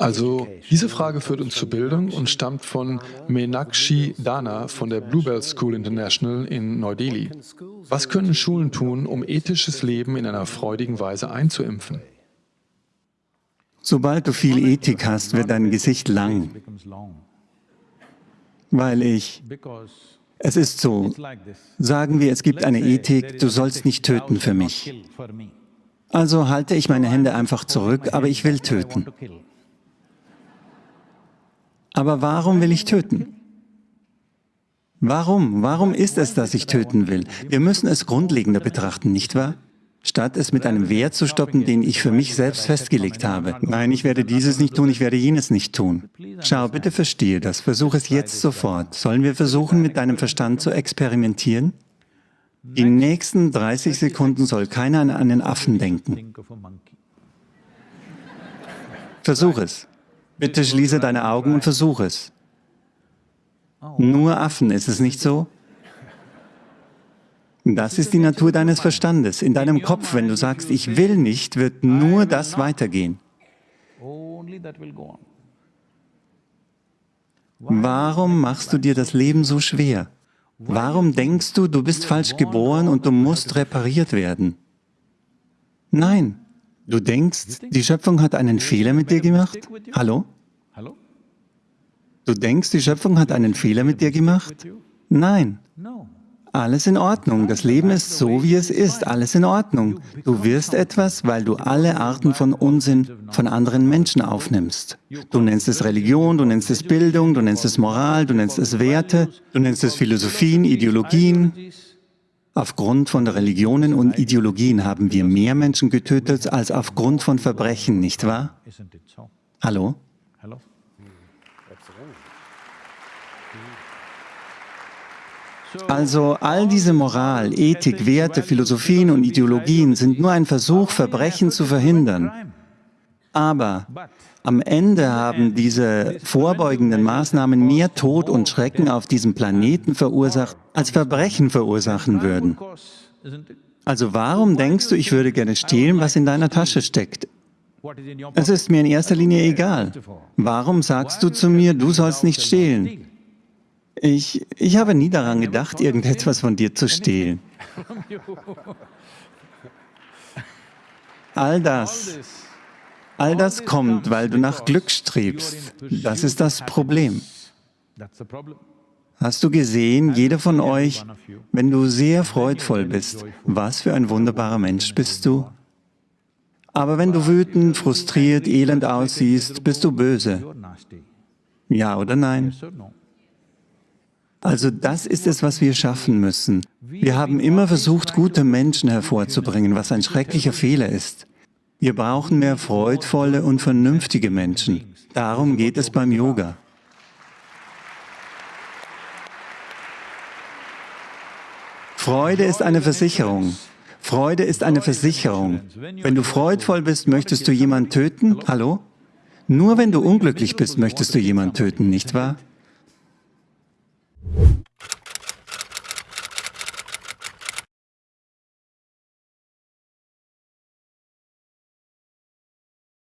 Also diese Frage führt uns zur Bildung und stammt von Meenakshi Dana von der Bluebell School International in Neu-Delhi. Was können Schulen tun, um ethisches Leben in einer freudigen Weise einzuimpfen? Sobald du viel Ethik hast, wird dein Gesicht lang. Weil ich... Es ist so, sagen wir, es gibt eine Ethik, du sollst nicht töten für mich. Also halte ich meine Hände einfach zurück, aber ich will töten. Aber warum will ich töten? Warum? Warum ist es, dass ich töten will? Wir müssen es grundlegender betrachten, nicht wahr? Statt es mit einem Wert zu stoppen, den ich für mich selbst festgelegt habe. Nein, ich werde dieses nicht tun, ich werde jenes nicht tun. Schau, bitte verstehe das, versuche es jetzt sofort. Sollen wir versuchen, mit deinem Verstand zu experimentieren? Die nächsten 30 Sekunden soll keiner an einen Affen denken. Versuch es. Bitte schließe deine Augen und versuche es. Nur Affen, ist es nicht so? Das ist die Natur deines Verstandes. In deinem Kopf, wenn du sagst, ich will nicht, wird nur das weitergehen. Warum machst du dir das Leben so schwer? Warum denkst du, du bist falsch geboren und du musst repariert werden? Nein, du denkst, die Schöpfung hat einen Fehler mit dir gemacht? Hallo? Du denkst, die Schöpfung hat einen Fehler mit dir gemacht? Nein. Alles in Ordnung. Das Leben ist so, wie es ist. Alles in Ordnung. Du wirst etwas, weil du alle Arten von Unsinn von anderen Menschen aufnimmst. Du nennst es Religion, du nennst es Bildung, du nennst es Moral, du nennst es Werte, du nennst es Philosophien, Ideologien. Aufgrund von Religionen und Ideologien haben wir mehr Menschen getötet als aufgrund von Verbrechen, nicht wahr? Hallo? Also all diese Moral, Ethik, Werte, Philosophien und Ideologien sind nur ein Versuch, Verbrechen zu verhindern. Aber am Ende haben diese vorbeugenden Maßnahmen mehr Tod und Schrecken auf diesem Planeten verursacht, als Verbrechen verursachen würden. Also warum denkst du, ich würde gerne stehlen, was in deiner Tasche steckt? Es ist mir in erster Linie egal. Warum sagst du zu mir, du sollst nicht stehlen? Ich, ich habe nie daran gedacht, irgendetwas von dir zu stehlen. All das, all das kommt, weil du nach Glück strebst. Das ist das Problem. Hast du gesehen, jeder von euch, wenn du sehr freudvoll bist, was für ein wunderbarer Mensch bist du? Aber wenn du wütend, frustriert, elend aussiehst, bist du böse. Ja oder nein? Also das ist es, was wir schaffen müssen. Wir haben immer versucht, gute Menschen hervorzubringen, was ein schrecklicher Fehler ist. Wir brauchen mehr freudvolle und vernünftige Menschen. Darum geht es beim Yoga. Freude ist eine Versicherung. Freude ist eine Versicherung. Wenn du freudvoll bist, möchtest du jemanden töten? Hallo? Nur wenn du unglücklich bist, möchtest du jemanden töten, nicht wahr?